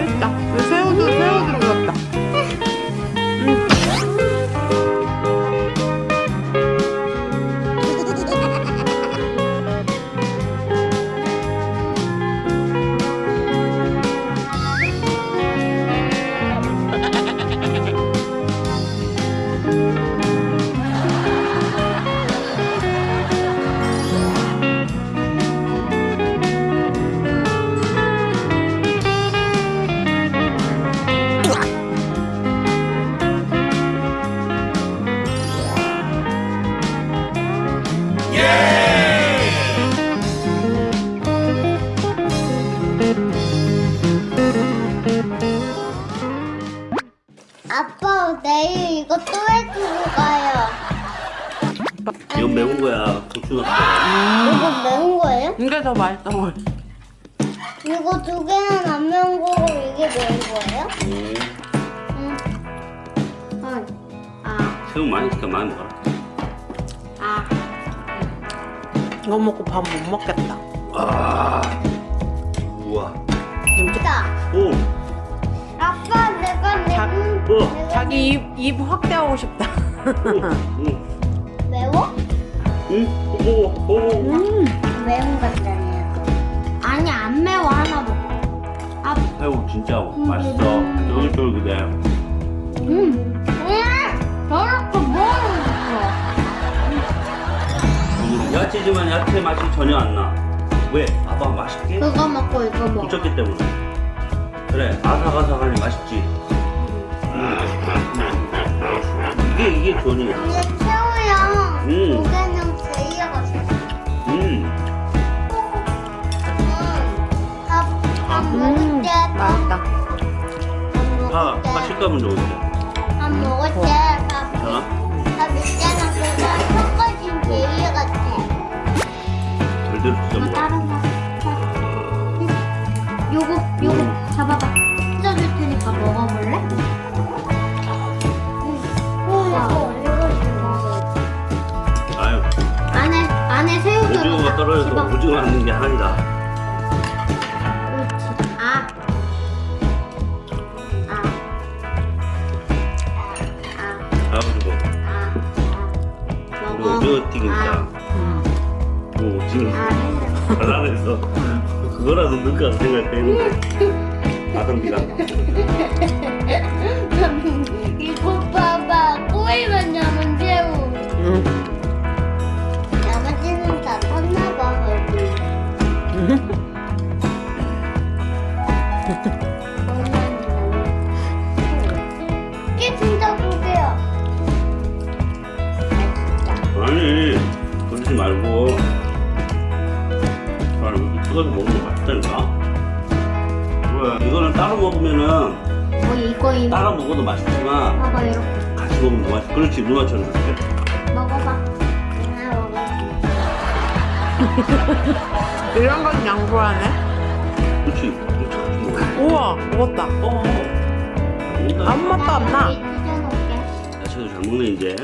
맛있다. 이건 매운 거야 고추 넣었어 이거 매운 거예요? 이게 더 맛있던 거 이거 두 개는 안 매운 거고 이게 매운 거예요? 네. 응. 아. 새우 많이 시켜 많이 먹어라. 아. 이거 먹고 밥 못 먹겠다. 아. 우와. 진짜. 오. 아빠 내가 내. 자, 어. 내가 자기 입 입 확대하고 싶다. 오, 오. 매워? 응, 오, 오, 오. 음. 매운 것다네요. 아니 안 매워 하나 먹어. 아, 새우 진짜 맛있어. 쫄깃쫄깃해. 음. 음. 저렇게 음, 야채지만 야채 맛이 전혀 안 나. 왜? 봐봐 맛있게. 거. 그거 먹고 이거 먹어. 붙였기 때문에. 그래, 아삭아삭하니 맛있지. 음. 이게 이게 존이야. 밥 아, 때, 아 식감은 좋은데. 그거 섞어진 제이 같아. 절대로 진짜 뭐 먹어. 다른 거. 요거, 요거 잡아봐. 찢어줄 테니까 먹어볼래? 아유, 안에 안에 새우 오징어가. 떨어져서 집어. 오징어 하는 게 아니다. 아. 먹어. 오징어 튀김자. 음. 그 오징어 아. 발라내서 그거라도 넣을까 생각했는데 가성비가 그러지 말고 아 이렇게 뜯어서 먹는 게 맛있다니까 왜 이거는 따로 먹으면은 뭐 이거 이거. 따로 먹어도 맛있지만 봐봐 이렇게. 같이 먹으면 더 맛있어 그렇지 누나처럼 그렇게 먹어봐. 하나 먹어. 이런 건 양보하네. 그렇지 먹어 우와, 먹었다. 어 아무 맛도 안 나. 찢어놓을게. 야채도 잘 먹네 이제